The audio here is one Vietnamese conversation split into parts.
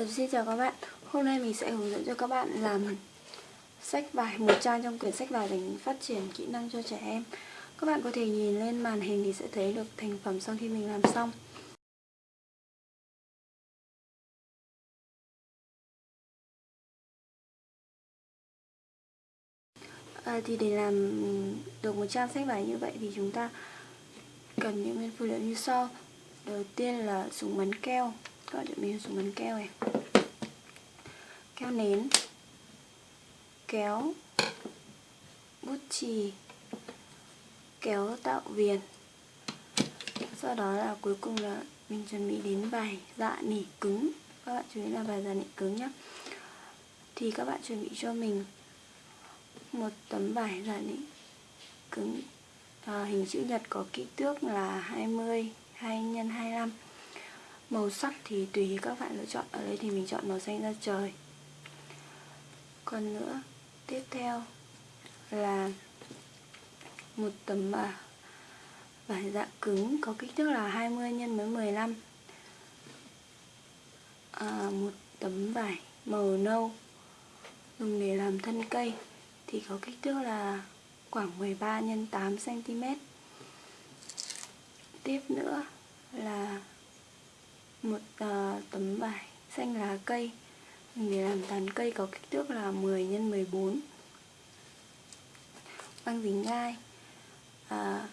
Ờ, xin chào các bạn. Hôm nay mình sẽ hướng dẫn cho các bạn làm sách vải một trang trong quyển sách vải dành phát triển kỹ năng cho trẻ em. Các bạn có thể nhìn lên màn hình thì sẽ thấy được thành phẩm sau khi mình làm xong. À, Thì để làm được một trang sách vải như vậy thì chúng ta cần những nguyên phụ liệu như sau. Đầu tiên là súng bắn keo. Các bạn chuẩn bị xuống bắn keo này. Keo nến. Kéo bút chì. Kéo tạo viền. Sau đó là cuối cùng là mình chuẩn bị đến vải dạ nỉ cứng. Các bạn chú ý là vải dạ nỉ cứng nhé thì các bạn chuẩn bị cho mình một tấm vải dạ nỉ cứng. À, hình chữ nhật có kích thước là 20 2 x 25 màu sắc thì tùy các bạn lựa chọn. Ở đây thì mình chọn màu xanh da trời. Còn nữa tiếp theo là một tấm à, vải dạ cứng có kích thước là 20 x với 15 à, một tấm vải màu nâu dùng để làm thân cây thì có kích thước là khoảng 13 x 8 cm tiếp nữa là một uh, tấm vải xanh lá cây. Để làm tán cây có kích thước là 10 x 14 băng dính gai. À,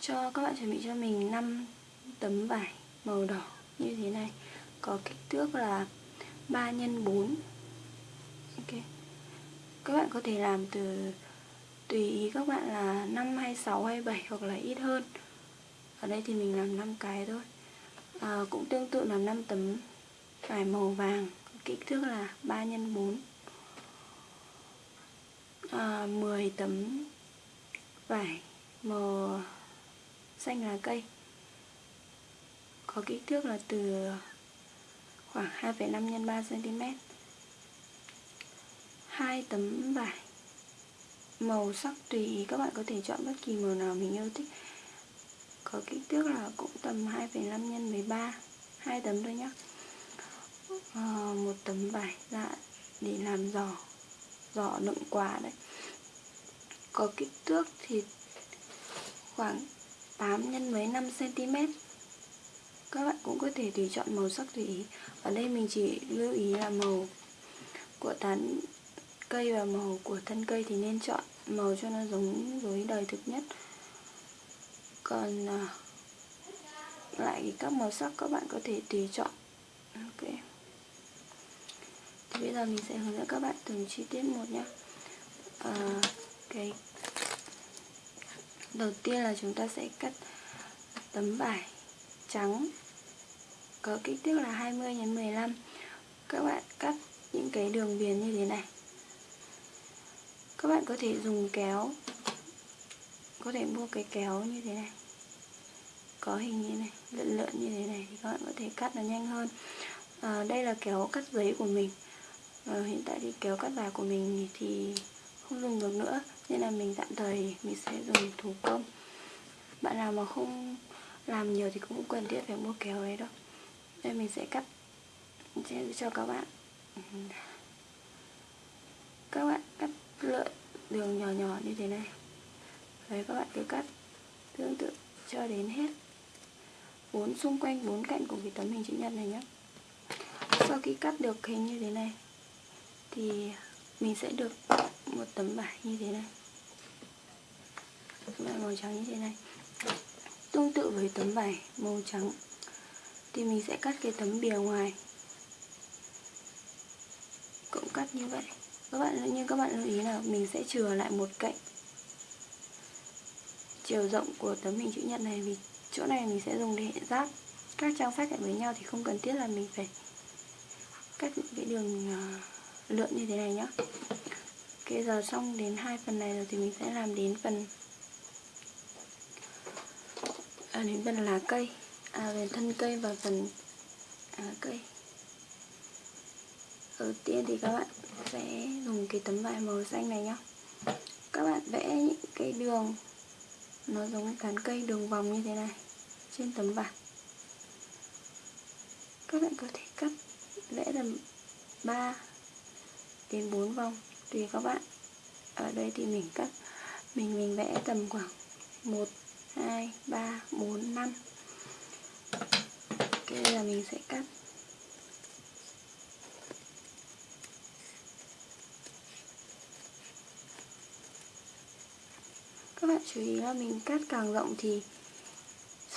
cho các bạn chuẩn bị cho mình 5 tấm vải màu đỏ như thế này. Có kích thước là 3 x 4 ok. Các bạn có thể làm từ tùy ý các bạn là 5 hay 6 hay 7 hoặc là ít hơn. Ở đây thì mình làm 5 cái thôi à, cũng tương tự là 5 tấm vải màu vàng kích thước là 3 x 4 à, 10 tấm vải màu xanh lá cây có kích thước là từ khoảng 2,5 x 3 cm hai tấm vải màu sắc tùy ý các bạn có thể chọn bất kỳ màu nào mình yêu thích có kích thước là cũng tầm 2,5 x 13 hai tấm thôi nhé à, ờ, một tấm vải dạ để làm giỏ giỏ đựng quà đấy. Có kích thước thì khoảng 8 nhân mấy 5 cm các bạn cũng có thể tùy chọn màu sắc tùy ý. Ở đây mình chỉ lưu ý là màu của tán cây và màu của thân cây thì nên chọn màu cho nó giống với đời thực nhất còn à, lại các màu sắc các bạn có thể tùy chọn. Ok. Thì bây giờ mình sẽ hướng dẫn các bạn từng chi tiết một nhé à, cái đầu tiên là chúng ta sẽ cắt tấm vải trắng. Có kích thước là 20 x 15 các bạn cắt những cái đường viền như thế này. Các bạn có thể dùng kéo có thể mua cái kéo như thế này có hình như này lượn lượn như thế này thì các bạn có thể cắt nó nhanh hơn. À, đây là kéo cắt giấy của mình. À, hiện tại thì kéo cắt vải của mình thì không dùng được nữa nên là mình tạm thời mình sẽ dùng thủ công. Bạn nào mà không làm nhiều thì cũng cần thiết phải mua kéo ấy đâu đây mình sẽ cắt sẽ cho các bạn. Các bạn cắt lượn đường nhỏ nhỏ như thế này. Đấy các bạn cứ cắt tương tự cho đến hết bốn, xung quanh bốn cạnh của cái tấm hình chữ nhật này nhé sau khi cắt được hình như thế này, thì mình sẽ được một tấm vải như thế này. Vải màu trắng như thế này. Tương tự với tấm vải màu trắng, thì mình sẽ cắt cái tấm bìa ngoài. Cũng cắt như vậy. Các bạn, như các bạn lưu ý là mình sẽ chừa lại một cạnh chiều rộng của tấm hình chữ nhật này vì chỗ này mình sẽ dùng để giáp. Các trang sách lại với nhau thì không cần thiết là mình phải cắt những cái đường à, lượn như thế này nhá. Ok giờ xong đến hai phần này rồi thì mình sẽ làm đến phần à, đến phần lá cây. À, về thân cây và phần à, cây. Đầu tiên thì các bạn sẽ dùng cái tấm vải màu xanh này nhá. Các bạn vẽ những cái đường nó giống cán cây đường vòng như thế này, trên tấm vải các bạn có thể cắt vẽ tầm 3 đến 4 vòng, tùy các bạn. Ở đây thì mình cắt, mình mình vẽ tầm khoảng 1 2 3 4 5 Bây giờ mình sẽ cắt. Các bạn chú ý là mình cắt càng rộng thì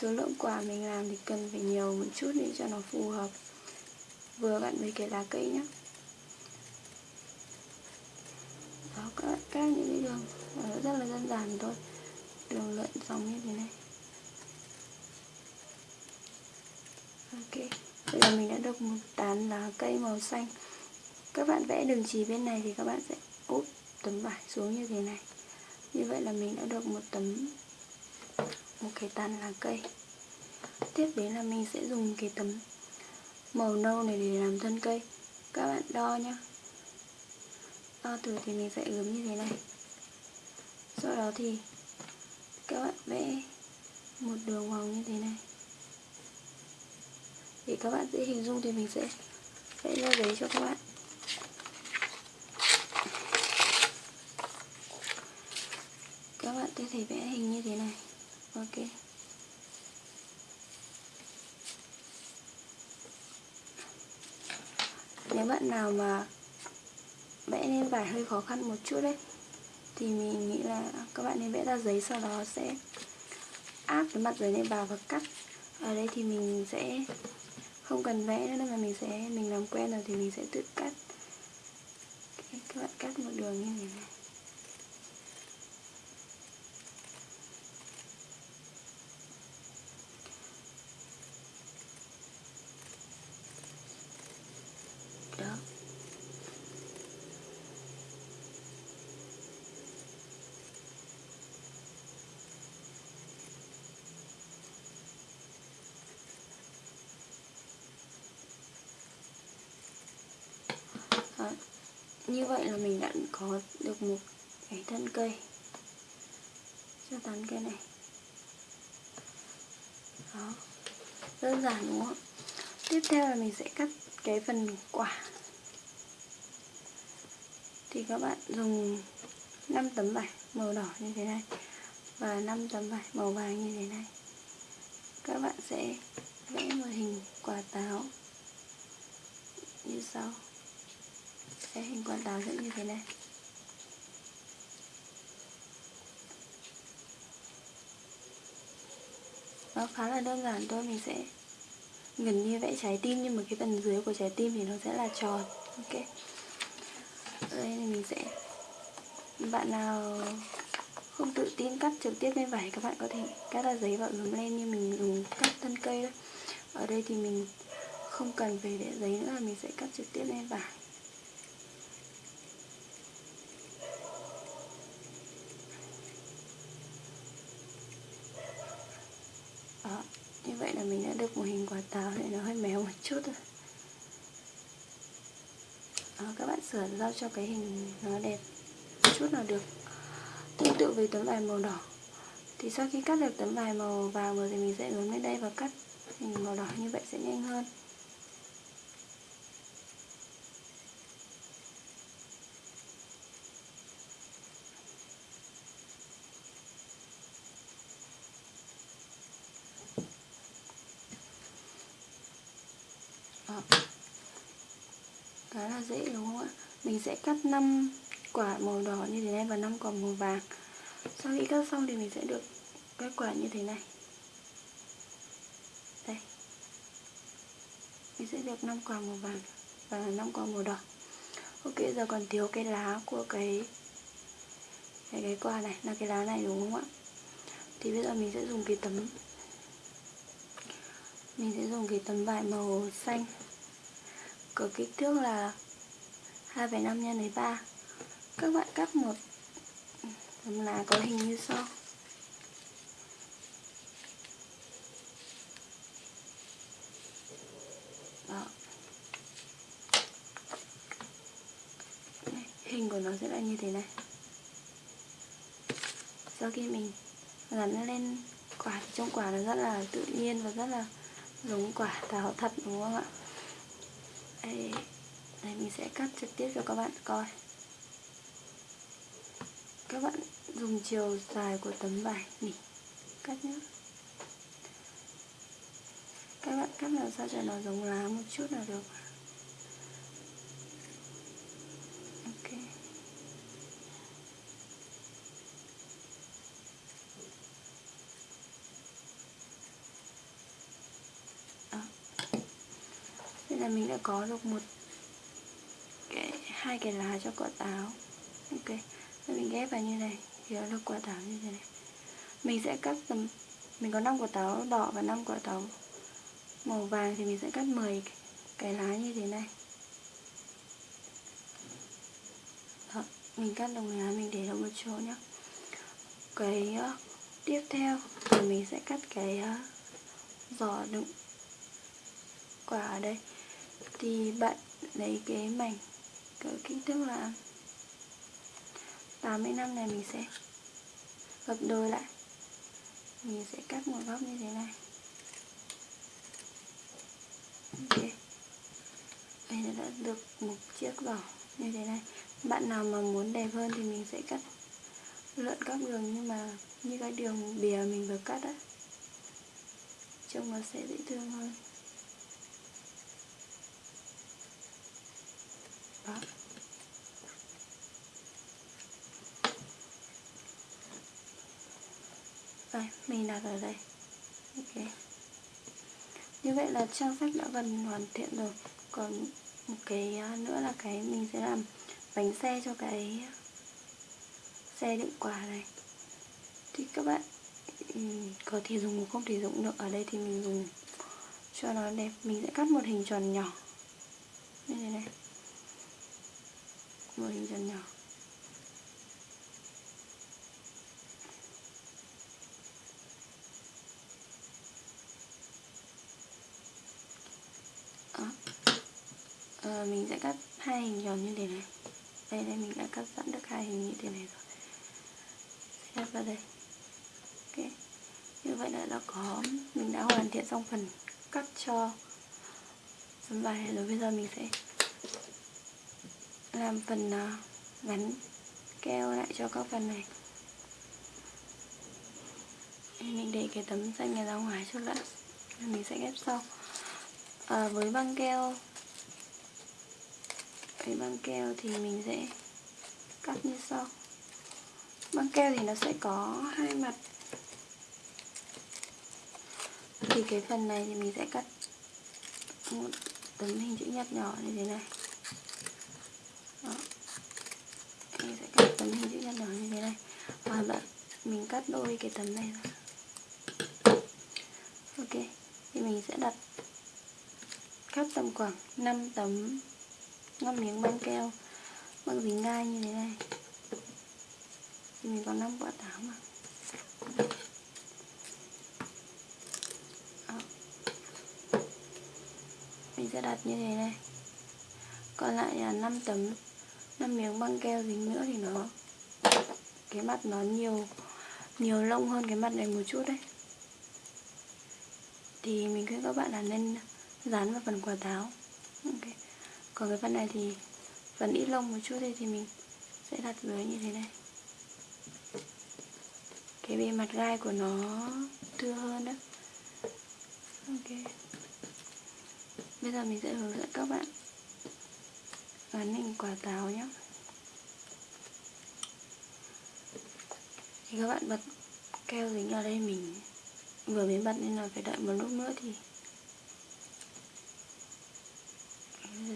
số lượng quả mình làm thì cần phải nhiều một chút để cho nó phù hợp. Vừa bạn với cái lá cây nhé đó, các bạn cắt những cái đường rất là đơn giản thôi. Đường lượn dòng như thế này. Ok, bây giờ mình đã được một tán lá cây màu xanh. Các bạn vẽ đường chỉ bên này thì các bạn sẽ úp tấm vải xuống như thế này như vậy là mình đã được một tấm, một cái tàn lá cây. Tiếp đến là mình sẽ dùng cái tấm màu nâu này để làm thân cây. Các bạn đo nhá. Đo thử thì mình sẽ ướm như thế này. Sau đó thì các bạn vẽ một đường vòng như thế này. Để các bạn dễ hình dung thì mình sẽ vẽ ra giấy cho các bạn. Thế thì vẽ hình như thế này. Ok. Nếu bạn nào mà vẽ lên vải hơi khó khăn một chút đấy, thì mình nghĩ là các bạn nên vẽ ra giấy sau đó sẽ áp cái mặt giấy lên vào và cắt. Ở đây thì mình sẽ không cần vẽ nữa mà mình sẽ, mình làm quen rồi thì mình sẽ tự cắt. Các bạn cắt một đường như thế này. Như vậy là mình đã có được một cái thân cây. Cho tán cây này. Đó. Đơn giản, đúng không? Tiếp theo là mình sẽ cắt cái phần quả. Thì các bạn dùng 5 tấm vải màu đỏ như thế này và 5 tấm vải màu vàng như thế này. Các bạn sẽ vẽ một hình quả táo như sau cái hình quả táo sẽ như thế này. Nó khá là đơn giản thôi, mình sẽ gần như vẽ trái tim, nhưng mà cái phần dưới của trái tim thì nó sẽ là tròn, ok? Đây thì mình sẽ, bạn nào không tự tin cắt trực tiếp lên vải, các bạn có thể cắt ra giấy và ướm lên như mình dùng cắt thân cây đó. Ở đây thì mình không cần về để giấy nữa, mình sẽ cắt trực tiếp lên vải đó như vậy của hình quả táo thì nó hơi méo một chút thôi. Đó, các bạn sửa giao cho cái hình nó đẹp chút nào được. Tương tự với tấm vải màu đỏ. Thì sau khi cắt được tấm vải màu vàng rồi thì mình sẽ hướng lên đây và cắt hình màu đỏ. Như vậy sẽ nhanh hơn Đó. khá là dễ đúng không ạ mình sẽ cắt 5 quả màu đỏ như thế này và 5 quả màu vàng. Sau khi cắt xong thì mình sẽ được cái quả như thế này. Đây. Mình sẽ được 5 quả màu vàng và 5 quả màu đỏ. Ok giờ còn thiếu cái lá của cái cái, cái quả này. Là cái lá này đúng không ạ? Thì bây giờ mình sẽ dùng cái tấm mình sẽ dùng cái tấm vải màu xanh. Có kích thước là 2,5 nhân với 3 các bạn cắt một. Tấm lá có hình như sau đó. Đây, hình của nó sẽ là như thế này. Sau khi mình gắn lên quả thì trong quả nó rất là tự nhiên và rất là giống quả táo thật đúng không ạ? Đây, đây mình sẽ cắt trực tiếp cho các bạn coi. Các bạn dùng chiều dài của tấm vải nỉ cắt nhé các bạn cắt làm sao cho nó giống lá một chút là được. Ok. Ờ. Đó. Đây là mình đã có được một hai cái lá cho quả táo. Ok Rồi mình ghép vào như này thì nó là quả táo như thế này. Mình sẽ cắt tầm mình có 5 quả táo đỏ và 5 quả táo màu vàng thì mình sẽ cắt 10 cái lá như thế này. Đó, mình cắt đồng lá mình để ở một chỗ nhá. cái uh, tiếp theo thì mình sẽ cắt cái uh, giỏ đựng quả ở đây. Thì bạn lấy cái mảnh cỡ kích thước là 85 này mình sẽ gấp đôi lại. Mình sẽ cắt một góc như thế này. Ok. Đây đã được một chiếc giỏ như thế này. Bạn nào mà muốn đẹp hơn thì mình sẽ cắt lượn các đường, nhưng mà như cái đường bìa mình vừa cắt á, trông nó sẽ dễ thương hơn. Pháp đây, mình đặt ở đây. Ok. Như vậy là trang sách đã gần hoàn thiện rồi. Còn một cái à, nữa là cái mình sẽ làm bánh xe cho cái xe đựng quà này. Thì các bạn ừ, có thể dùng không thể dùng được. Ở đây thì mình dùng cho nó đẹp. Mình sẽ cắt một hình tròn nhỏ. Như thế này một hình dần nhỏ. À, mình sẽ cắt hai hình tròn như thế này. Đây đây mình đã cắt sẵn được hai hình như thế này rồi. Sẽ vào đây. Ok. Như vậy là đã có mình đã hoàn thiện xong phần cắt cho tấm bài. rồi bây giờ mình sẽ làm phần ờ, gắn keo lại cho các phần này. Mình để cái tấm xanh này ra ngoài trước đã mình sẽ ghép sau. À, với băng keo cái băng keo thì mình sẽ cắt như sau. Băng keo thì nó sẽ có hai mặt. Thì cái phần này thì mình sẽ cắt một tấm hình chữ nhật nhỏ như thế này Đó. mình sẽ cắt tấm hình chữ nhật nhỏ như thế này và bạn, mình cắt đôi cái tấm này ra ok, thì mình sẽ đặt cắt tầm khoảng 5 tấm 5 miếng băng keo, băng dính gai như thế này. Thì mình có 5 quả táo mà Đó. mình sẽ đặt như thế này. Còn lại là 5 tấm 5 miếng băng keo dính nữa thì nó cái mặt nó nhiều nhiều lông hơn cái mặt này một chút đấy. Thì mình khuyên các bạn là nên dán vào phần quả táo okay còn cái phần này thì phần ít lông một chút đây thì mình sẽ đặt dưới như thế này. Cái bề mặt gai của nó thưa hơn đó ok. Bây giờ mình sẽ hướng dẫn các bạn gắn hình quả táo nhé thì các bạn bật keo dính ở đây mình vừa mới bật nên là phải đợi một lúc nữa thì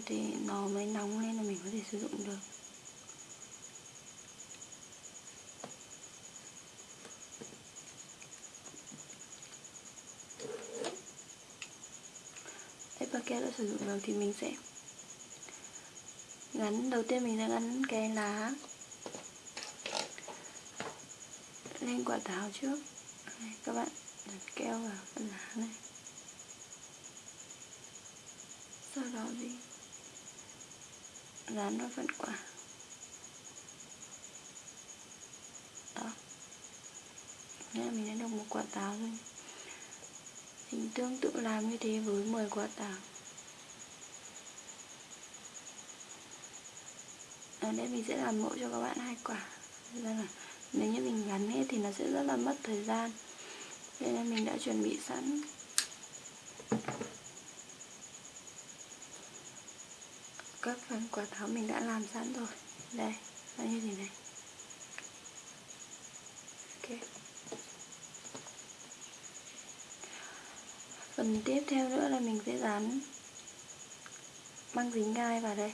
thì nó mới nóng lên là mình có thể sử dụng được. Đấy, và keo đã sử dụng được thì mình sẽ gắn đầu tiên mình sẽ gắn cái lá lên quả táo trước. Này, các bạn đặt keo vào phần lá này. Sau đó gì? Dán vào phần quả. Đó. Thế là mình đã được một quả táo rồi. Hình tương tự làm như thế với 10 quả táo. Ở đây mình sẽ làm mẫu cho các bạn hai quả. Ra là nếu như mình gắn hết thì nó sẽ rất là mất thời gian. Đây là mình đã chuẩn bị sẵn. Các phần quả táo mình đã làm sẵn rồi. Đây, nó như thế này. Ok. Phần tiếp theo nữa là mình sẽ dán băng dính gai vào đây.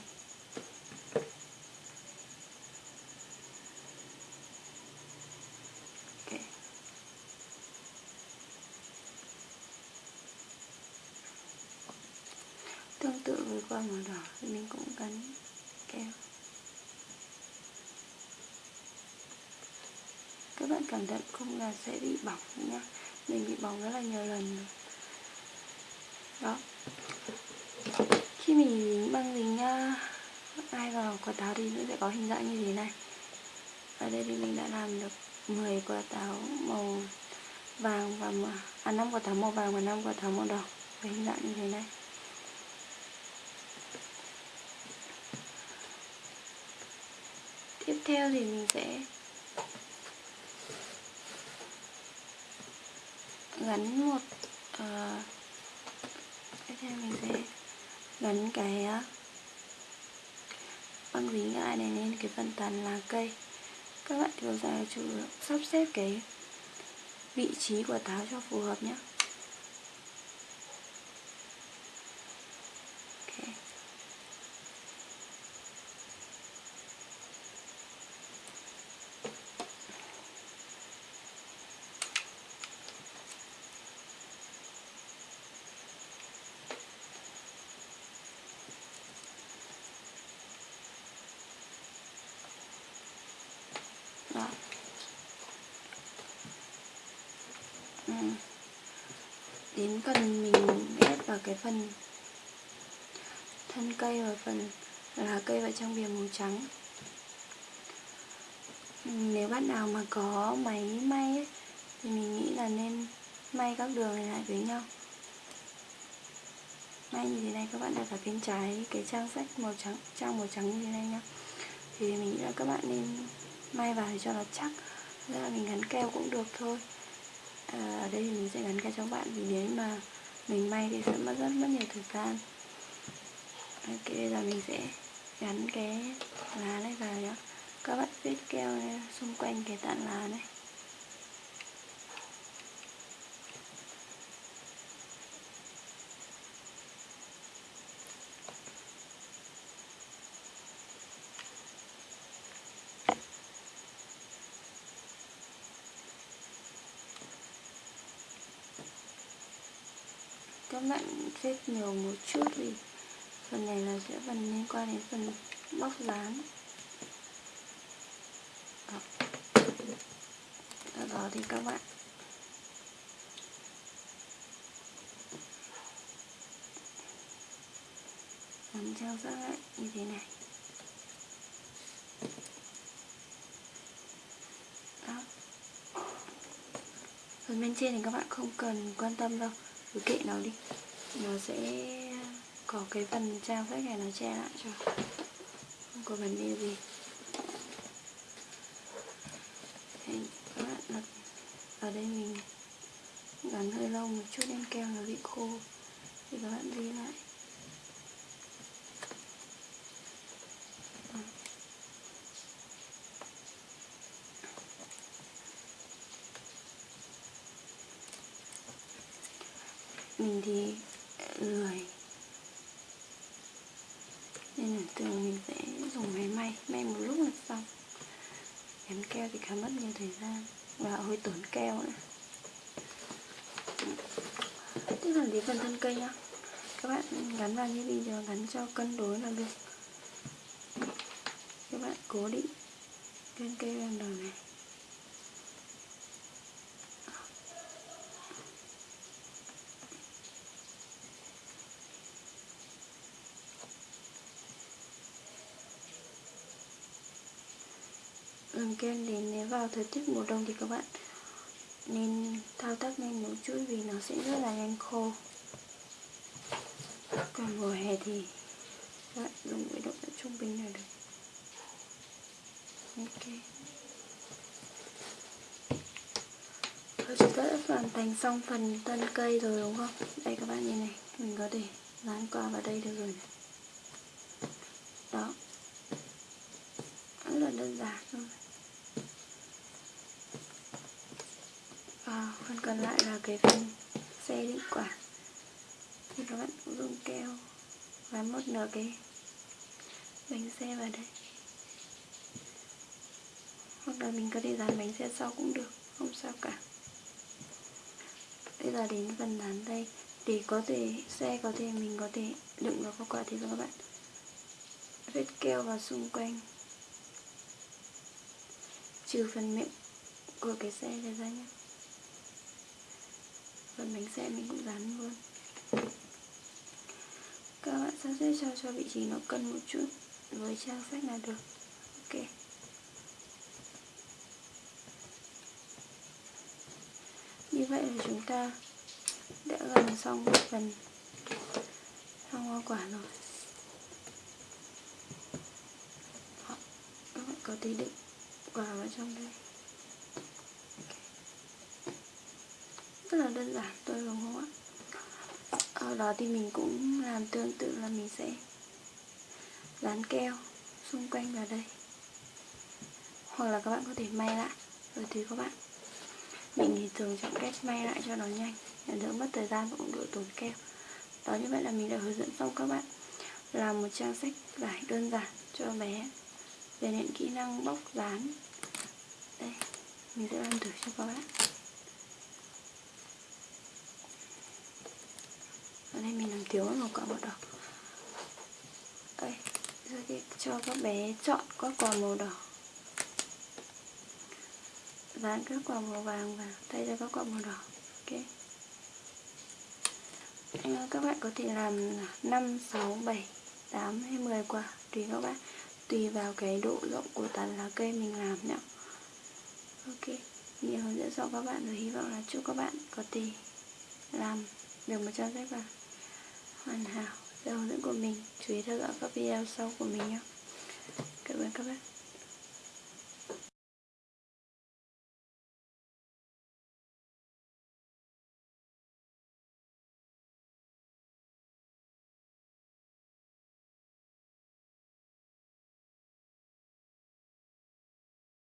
Tương tự với quả màu đỏ thì mình cũng gắn keo. Các bạn cẩn thận không là sẽ bị bỏng nhá. Mình bị bỏng rất là nhiều lần rồi. Đó. Khi mình dính băng dính ai vào quả táo thì nó sẽ có hình dạng như thế này. Ở đây thì mình đã làm được 10 quả táo màu vàng và à 5 quả táo màu vàng và 5 quả táo màu đỏ với hình dạng như thế này. Theo thì mình sẽ gắn một uh, tiếp theo mình sẽ gắn cái ờ, uh, băng dính lại này lên cái phần tàn lá cây. Các bạn thường ra chủ sắp xếp cái vị trí của táo cho phù hợp nhé Ừ. đến phần mình ép vào cái phần thân cây và phần lá cây vào trong bìa màu trắng. Ừ, nếu bạn nào mà có máy may ấy, thì mình nghĩ là nên may các đường này lại với nhau. May như thế này các bạn đặt ở bên trái cái trang sách màu trắng trang màu trắng như thế này nhá. Thì mình nghĩ là các bạn nên may vào để cho nó chắc ra là mình gắn keo cũng được thôi à, ở đây mình sẽ gắn cái cho các bạn vì nếu mà mình may thì sẽ mất rất mất nhiều thời gian ok bây giờ mình sẽ gắn cái lá này vào nhé. các bạn viết keo này, xung quanh cái tán lá này các bạn nhiều một chút vì phần này là sẽ phần liên quan đến phần bóc dán. Đó. Sau đó thì các bạn làm theo sát lại như thế này. Đó. Phần bên trên thì các bạn không cần quan tâm đâu. Cứ kệ nó đi nó sẽ có cái phần trang sách này nó che lại cho. Không có vấn đề gì. Các bạn đặt ở đây mình gắn hơi lâu một chút nên keo nó bị khô. Thì các bạn ghi lại mình thì lười nên là thường mình sẽ dùng máy may may một lúc là xong. Gắn keo thì khá mất nhiều thời gian. Và hơi tốn keo nữa. Tiếp là đến phần thân cây nhá. Các bạn gắn vào như bây giờ, gắn cho cân đối là được. Các bạn cố định trên cây ban đầu này làm kem để nếu vào thời tiết mùa đông thì các bạn nên thao tác nhanh một chút vì nó sẽ rất là nhanh khô còn mùa hè thì các bạn dùng với độ trung bình là được ok Rồi chúng ta đã hoàn thành xong phần thân cây rồi đúng không? Đây các bạn nhìn này, mình có thể dán qua vào đây được rồi này. Đó. Rất là đơn giản thôi. Phần còn lại là cái phần xe đựng quả. Thì các bạn cũng dùng keo gắn một nửa cái bánh xe vào đây. Hoặc là mình có thể dán bánh xe sau cũng được, không sao cả. Bây giờ đến phần dán đây. Để có thể xe có thể mình có thể đựng vào quả thì các bạn. Vết keo vào xung quanh. Trừ phần miệng của cái xe này ra nhé phần bánh xe mình cũng dán luôn. Các bạn sắp xếp cho cho vị trí nó cân một chút với trang sách là được. Ok. Như vậy là chúng ta đã gần xong một phần xong hoa quả rồi. Đó, các bạn có thể đựng quả vào trong đây. Rất là đơn giản, tôi đúng không ạ. Ở đó thì mình cũng làm tương tự là mình sẽ dán keo xung quanh vào đây. Hoặc là các bạn có thể may lại, rồi tùy các bạn mình thì thường chọn cách may lại cho nó nhanh, để đỡ mất thời gian và cũng đỡ tốn keo. Đó như vậy là mình đã hướng dẫn xong các bạn làm một trang sách vải đơn giản cho bé về những kỹ năng bóc dán. Đây, mình sẽ làm thử cho các bạn. Nay mình làm thiếu một quả màu đỏ. Đây cho các bé chọn các quả màu đỏ. Dán các quả màu vàng vào thay cho các quả màu đỏ ok? Ờ, các bạn có thể làm 5, 6, 7, 8 hay 10 quả tùy các bạn. Tùy vào cái độ rộng của tán lá cây mình làm nhé ok nhiều hướng dẫn cho các bạn rồi hy vọng là chúc các bạn có thể làm được một trang sách vàng hoàn hảo. Theo hướng dẫn của mình. Chú ý theo dõi các video sau của mình nhé. Cảm ơn các bạn.